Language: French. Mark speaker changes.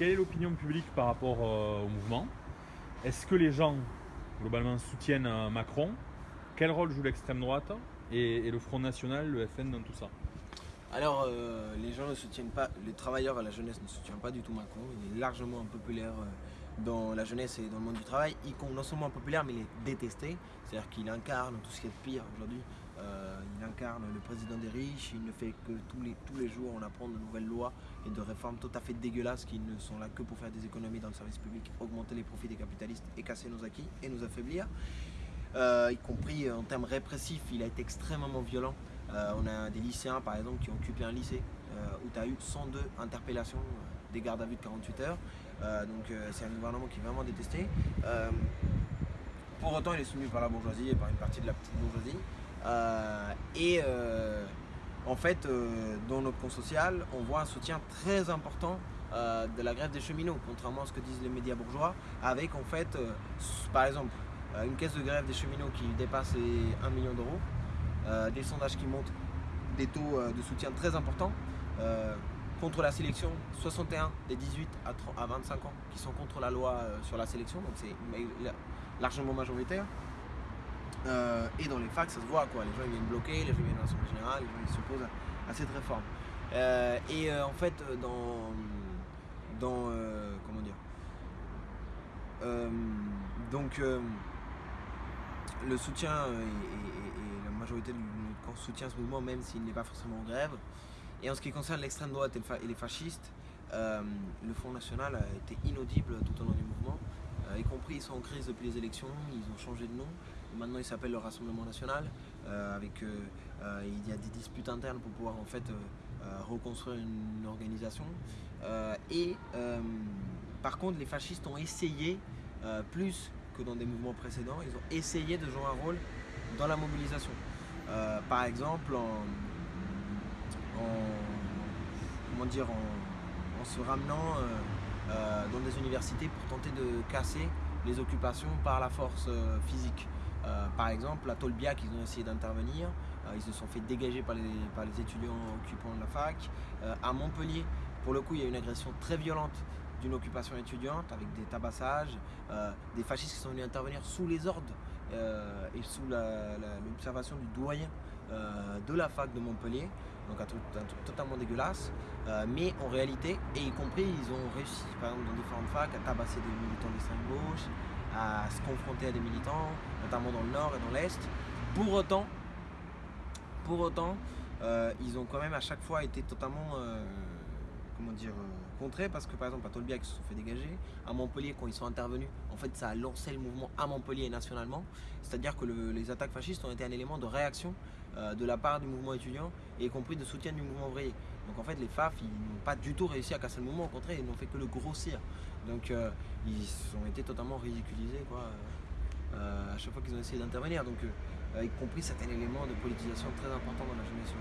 Speaker 1: quelle est l'opinion publique par rapport euh, au mouvement? Est-ce que les gens, globalement, soutiennent euh, Macron? Quel rôle joue l'extrême droite et, le Front National, le FN dans tout ça?
Speaker 2: Alors, euh, les gens ne soutiennent pas, les travailleurs et la jeunesse ne soutiennent pas du tout Macron. Il est largement impopulaire euh, dans la jeunesse et dans le monde du travail. Il est non seulement populaire, mais il est détesté. C'est-à-dire qu'il incarne tout ce qui est pire aujourd'hui. Euh, il incarne le président des riches. Il ne fait que tous les, tous les jours on apprend de nouvelles lois et de réformes tout à fait dégueulasses qui ne sont là que pour faire des économies dans le service public, augmenter les profits des capitalistes et casser nos acquis et nous affaiblir. Euh, y compris en termes répressifs, il a été extrêmement violent. Euh, on a des lycéens par exemple qui ont occupé un lycée où tu as eu 102 interpellations, des gardes à vue de 48 heures. Euh, donc euh, c'est un gouvernement qui est vraiment détesté. Euh, pour autant, il est soutenu par la bourgeoisie et par une partie de la petite bourgeoisie. Et en fait, dans notre compte social, on voit un soutien très important de la grève des cheminots, contrairement à ce que disent les médias bourgeois, avec en fait, par exemple, une caisse de grève des cheminots qui dépasse les 1 million d'euros, des sondages qui montrent des taux de soutien très importants. Contre la sélection, 61 des 18 à, 30 à 25 ans qui sont contre la loi euh, sur la sélection, donc c'est largement majoritaire. Euh, et dans les facs, ça se voit quoi. Les gens viennent bloquer, les gens viennent à l'Assemblée Générale, les gens ils s'opposent à, cette réforme. Euh, et en fait, dans. dans comment dire Donc, le soutien et- et la majorité de notre camp soutient ce mouvement, même s'il n'est pas forcément en grève. Et en ce qui concerne l'extrême droite et, les fascistes, euh, le Front National a été inaudible tout au long du mouvement, euh, y compris ils sont en crise depuis les élections, ils ont changé de nom. Maintenant, il s'appelle le Rassemblement National. euh, avec, il y a des disputes internes pour pouvoir en fait reconstruire une organisation. Et par contre, les fascistes ont essayé, plus que dans des mouvements précédents, ils ont essayé de jouer un rôle dans la mobilisation. Par exemple, en, en- comment dire, en, se ramenant euh, euh, dans des universités pour tenter de casser les occupations par la force euh, physique. Par exemple, à Tolbiac, ils ont essayé d'intervenir, ils se sont fait dégager par les, étudiants occupants de la fac. À Montpellier, pour le coup, il y a eu une agression très violente d'une occupation étudiante avec des tabassages, des fascistes qui sont venus intervenir sous les ordres et sous l'observation du doyen de la fac de Montpellier, donc un truc, totalement dégueulasse. Euh, mais en réalité, et y compris, ils ont réussi, par exemple dans différentes facs, à tabasser des militants d'extrême gauche, à se confronter à des militants, notamment dans le nord et dans l'est. Pour autant, pour autant, euh, ils ont quand même à chaque fois été totalement, euh, comment dire, euh, contrés parce que par exemple à Tolbiac ils se sont fait dégager, à Montpellier quand ils sont intervenus, en fait ça a lancé le mouvement à Montpellier et nationalement, c'est-à-dire que le- les attaques fascistes ont été un élément de réaction euh, de la part du mouvement étudiant et y compris de soutien du mouvement ouvrier. Donc en fait les FAF ils n'ont pas du tout réussi à casser le mouvement, au contraire ils n'ont fait que le grossir. Donc euh, ils ont été totalement ridiculisés quoi, à chaque fois qu'ils ont essayé d'intervenir. Donc y compris certains éléments de politisation très importants dans la jeunesse.